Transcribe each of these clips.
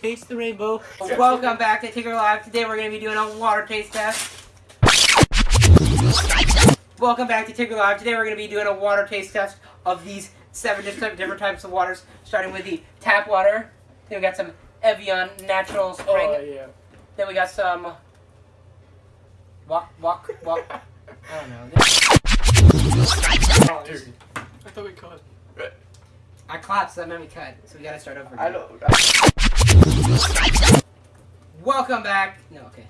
Taste the rainbow. Welcome back to Tinker Live. Today we're going to be doing a water taste test. Welcome back to Tinker Live. Today we're going to be doing a water taste test of these seven different, different types of waters, starting with the tap water. Then we got some Evian Natural Spring. Oh, yeah. Then we got some... Walk, walk, walk. I don't know. Dude. Oh, I thought we cut. I clapped, so that meant we cut. So we gotta start over. I don't. Welcome back. No, okay.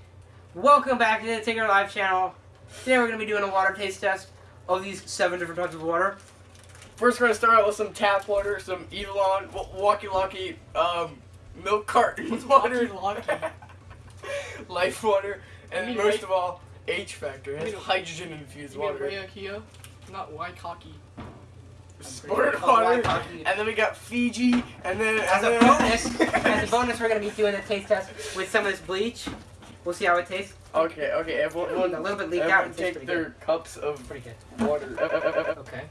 Welcome back to the Tinker Live channel. Today we're gonna be doing a water taste test of these seven different types of water. First, we're gonna start out with some tap water, some Evelon, Walkie Locky, um, milk carton water, Lucky, lucky. life water, and I mean, most right- of all, H factor. It has I mean, hydrogen infused You mean water. Rhea Kia? Not Waikaki. Sport water, and then we got Fiji, and then As and a then- bonus, as a bonus, we're gonna be doing a taste test with some of this bleach. We'll see how it tastes. Okay, okay, everyone, A little bit leaked out. everyone It tastes take their good. cups of Pretty good. water. Okay.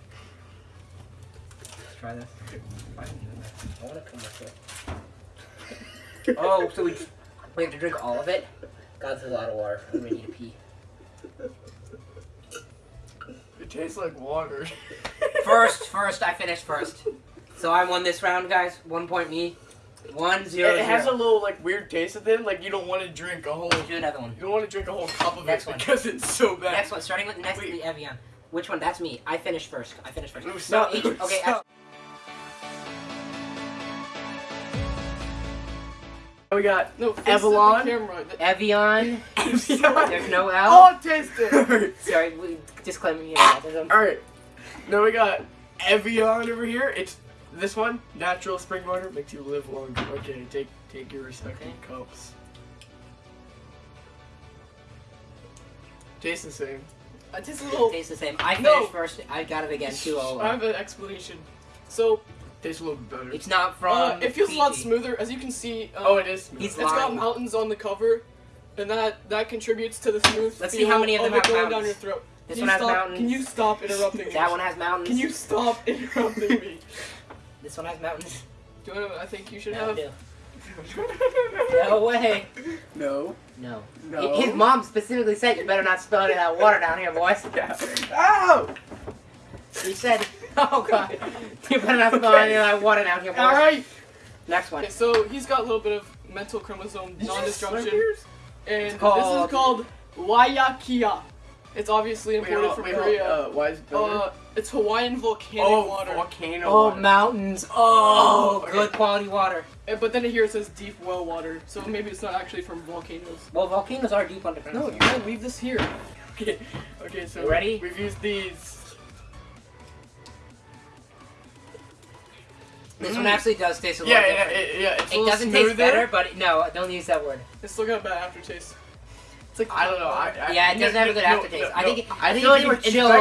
Let's try this. I doing that? I wanna come with it. Oh, so we we have to drink all of it? God, that's a lot of water. I'm ready to pee. it tastes like water. First, first, I finished first. So I won this round, guys. One point me. One It, zero. it has a little like weird taste at the end. Like you don't want to drink a whole. Do another one. You don't want to drink a whole cup of Next it one. because it's so bad. Next one, starting with next Wait. the Evian. Which one? That's me. I finished first. I finished first. No, No, stop. each, okay. Stop. We got No, face Avalon? The camera. Evian. There's no L. Oh, taste it. Sorry, we, disclaimer here. autism. All right. Now we got Evian over here. It's this one, natural spring water, makes you live longer. Okay, take take your respective Okay. cups. Tastes the same. I taste a little. Tastes the same. I finished No. first. I got it again. Two oh. I have an explanation. So, Tastes a little bit better. It's not from. uh, it feels a lot smoother. As you can see, uh, oh, it is. He's It's got mountains on the cover, and that that contributes to the smooth Let's see how many of them it have going down your throat. This Can one you has stop, mountains. Can you stop interrupting me? That one has mountains. Can you stop interrupting me? This one has mountains. Do you know what I think you should No, have? do. no way. no. No. No. His mom specifically said you better not spill any of that water down here, boys. Yeah. Ow! He said, oh god, you better not spill any of that water down here, boys. All right. Next one. Okay, so he's got a little bit of mental chromosome Did you just slurp non-disjunction, yours? and It's this is called Waiakea. It's obviously Wait, imported hold- from wait, Korea. Uh, why is it better? Uh, it's Hawaiian volcanic oh, water. volcano Oh, water. mountains. Oh, Okay. good quality water. But then here it says deep well water, so maybe it's not actually from volcanoes. Well, volcanoes are deep underground. No, you gotta leave this here. Okay, okay, so You ready? we've used these. This Mm. one actually does taste a Yeah, little yeah, different. it, yeah. It's It doesn't smoother. taste better, but no, don't use that word. It's still got a bad aftertaste. Like I don't know. I, I, Yeah, it doesn't have a good no, aftertaste. no, I think no. it- I think like it's, we're chilled.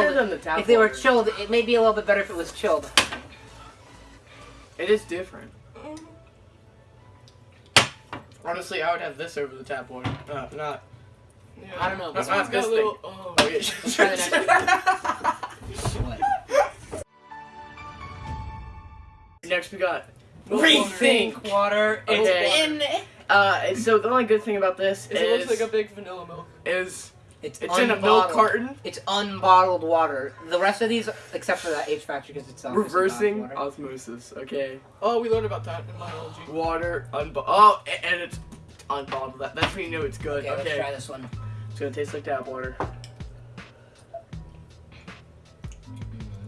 the If they were chilled, it may be a little bit better if it was chilled. it is different. Honestly, I would have this over the tap water. Uh, not. Yeah. I don't know. This Not one's this a little. Oh, Oh, yeah. Let's try the What? Next, we got rethink water. Okay. water. Uh, so the only good thing about this Is is it looks like a big vanilla milk. is It's, it's in a milk carton, It's unbottled water. The rest of these, except for that H factor, because it's obviously not reversing water. osmosis. Okay, Oh, we learned about that in biology. water unbottled. Oh, and it's unbottled. That, that's when you know it's good. Okay, Okay, let's try this one. it's gonna taste like tap water.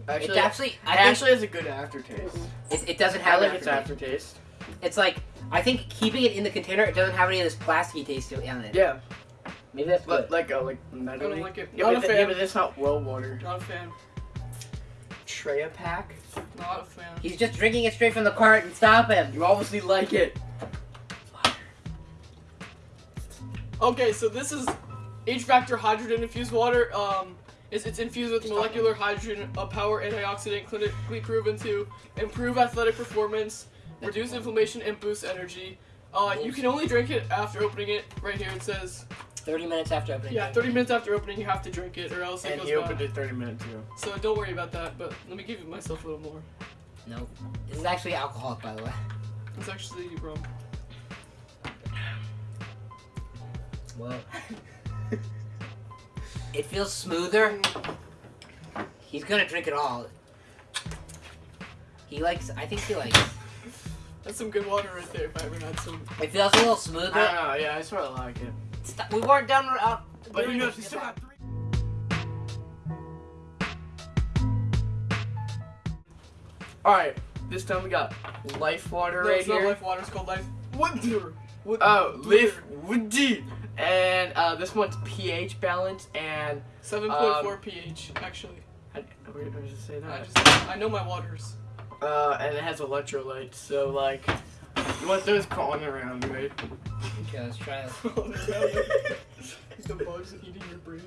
Actually, it actually, I it think actually has a good aftertaste. it, it doesn't I have like an its aftertaste. aftertaste. It's like I think keeping it in the container, it doesn't have any of this plasticky taste to it on it. Yeah, Maybe that's but good. like uh, like I metally. don't like it. Yeah, Not but, a th- yeah, fan. but this not well water. Not a fan. Tetra Pak. Not a fan. He's just drinking it straight from the carton. Stop him. You obviously like it. Okay, so this is H factor hydrogen infused water. Um, it's, it's infused with molecular hydrogen, a power antioxidant clinically proven to improve athletic performance, reduce inflammation, and boost energy. Uh, you can only drink it after opening it. Right here it says, 30 minutes after opening. yeah, 30 minutes after opening you have to drink it, or else it And goes he bad. opened it 30 minutes ago. So don't worry about that. But let me give myself a little more. No. This is actually alcoholic, by the way. It's actually rum. Well, it feels smoother. He's gonna drink it all. He likes. I think he likes. That's some good water right there. If I ever had some. It feels a little I smoother. don't. Yeah, I sort of like it. Stop- We weren't done. Uh, But doing you know, it. still got three. All right, this time we got life water No, right it's not here. life water. It's called life. What deer? Oh, deer. life woody. And uh, this one's pH balance and Seven point four um, pH. Actually, I, where, where does it say I just I know my waters. Uh, and it has electrolytes, so like, you want those crawling around, right? Okay, let's try this. the bugs eating your brain.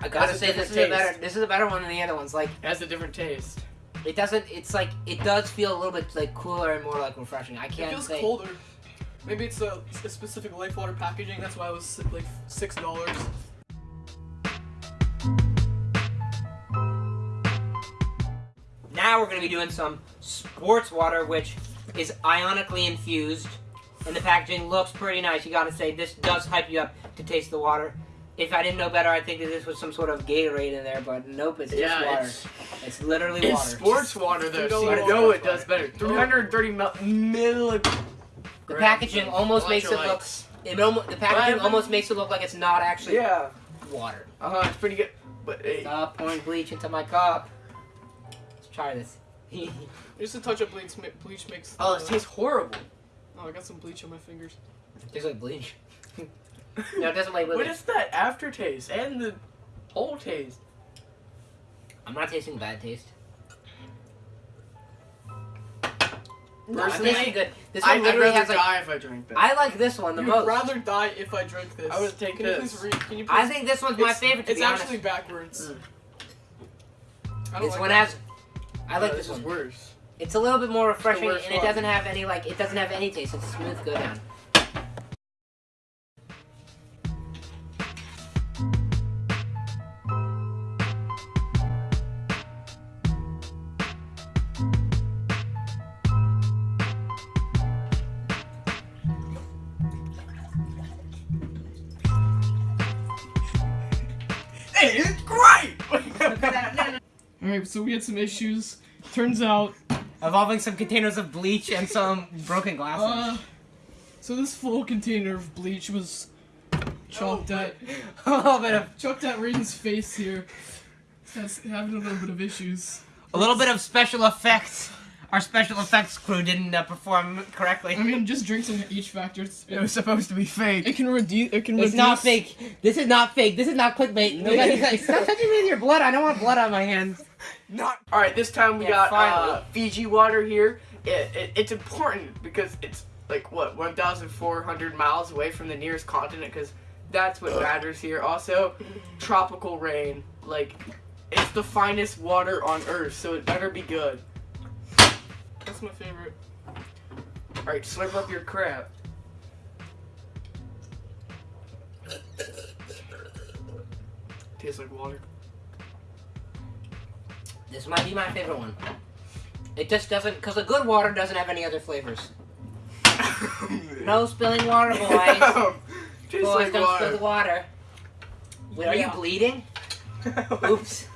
I gotta say this different is a better. This is a better one than the other ones. Like It has a different taste. it doesn't. It's like it does feel a little bit like cooler and more like refreshing. I can't It feels say. colder. Maybe it's a, a specific life water packaging. That's why it was like six dollars. Now we're gonna be doing some sports water, which is ionically infused, and the packaging looks pretty nice. You gotta say this does hype you up to taste the water. If I didn't know better, I'd think that this was some sort of Gatorade in there, but nope, it's just water. it's, It's, literally it's water. sports water though, so $3 you know it water. does better. 330 mil- milli- The packaging almost makes it look... It almost, the packaging almost makes it look like it's not actually Yeah. water. Uh huh. It's pretty good. But hey, Stop pouring bleach into my cup. Let's try this. Just a touch of bleach, ma- bleach makes. oh, uh, it tastes horrible. Oh, I got some bleach on my fingers. Tastes like bleach. no, it doesn't like What bleach. is that aftertaste and the whole taste? I'm not tasting bad taste. No, Personally, I'm good. This I, one I'd literally rather has like. die if I drank that. I like this one the most. You'd most. rather die if I drank this. I would take can this. You please? Can you please? I think this one's my favorite. To It's be honest. actually backwards. Mm. I don't This like one that. has. I like this is one. worse. It's a little bit more refreshing, and it doesn't have any like. It doesn't have any taste. It's a smooth go down. Hey, it's great. All right, so we had some issues. Turns out, Involving some containers of bleach and some broken glasses. uh, so this full container of bleach was chalked Oh, at a little bit of chalked at Raiden's face here. That's having a little bit of issues. a little bit of special effects. Our special effects crew didn't uh, perform correctly. I mean, just drink some H factor. It's, It was supposed to be fake. it can reduce. It can It's reduce. not fake. This is not fake. This is not clickbait. Nobody's like, stop touching me with your blood. I don't want blood on my hands. Not. All right, this time we Yeah, got uh, Fiji water here. It, it, it's important because it's like what 1,400 miles away from the nearest continent because that's what matters here. Also, tropical rain. Like, it's the finest water on Earth, so it better be good. That's my favorite. All right, slurp up your crap. Tastes like water. This might be my favorite one. It just doesn't, because the good water doesn't have any other flavors. No spilling water, boys. Boys, like don't spill the water. water. Wait, are you bleeding? Oops.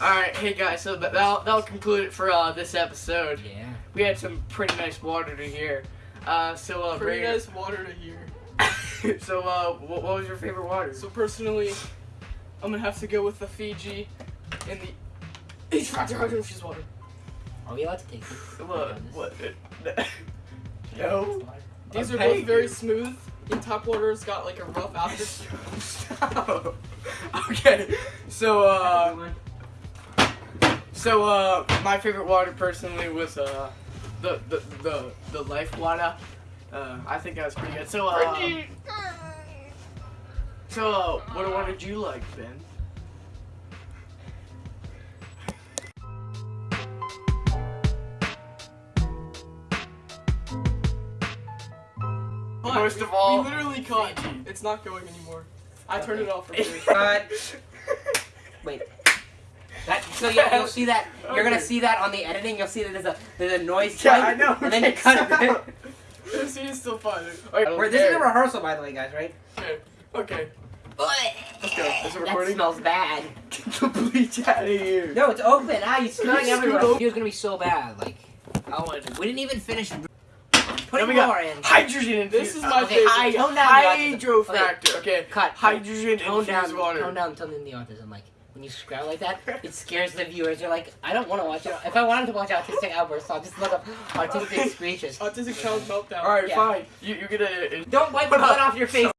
Alright, hey guys, so that- that'll, that'll conclude it for uh, this episode. Yeah. We had some pretty nice water to hear. Uh, so, uh, Pretty Brayden- nice water to hear. so, uh, what, what was your favorite water? So personally, I'm gonna have to go with the Fiji and the H factor hydro infused water. Are we allowed to take this? what? What? no. These I'm are both very you. smooth. And top water's got like a rough after. Stop. okay, so, uh, so, uh, my favorite water personally was, uh, the, the, the, the life water. Uh, I think that was pretty good. So, uh, so, uh, what water did you like, Ben? But Most of all, we literally caught. Fiji. It's not going anymore. I turned it off for free. Cut. Wait. That So you'll, you'll see that you're gonna see that on the editing. You'll see that there's a there's a noise Yeah, I know. and then you Okay, cut it. This is still fun. Alright, We're, this is a rehearsal, by the way, guys. Right? Okay. Okay. Let's go. Is it That recording? smells bad. Get the bleach out of here. No, it's open. Ah, you smelling everywhere. over. It's gonna be so bad. Like I want we didn't even finish. Then Putting we got more in. Hydrogen This infused. is my Okay, favorite. hi- tone down the autism. Okay. Cut. Hydrogen Tone down. water. Tone down. Tone down the autism. Like when you scrap like that, it scares the viewers. They're like, I don't want to watch it. If I wanted to watch autistic outbursts, I'll just look up autistic screeches. Autistic child meltdown. All right, Yeah. fine. You you're gonna. Don't wipe the blood off your face.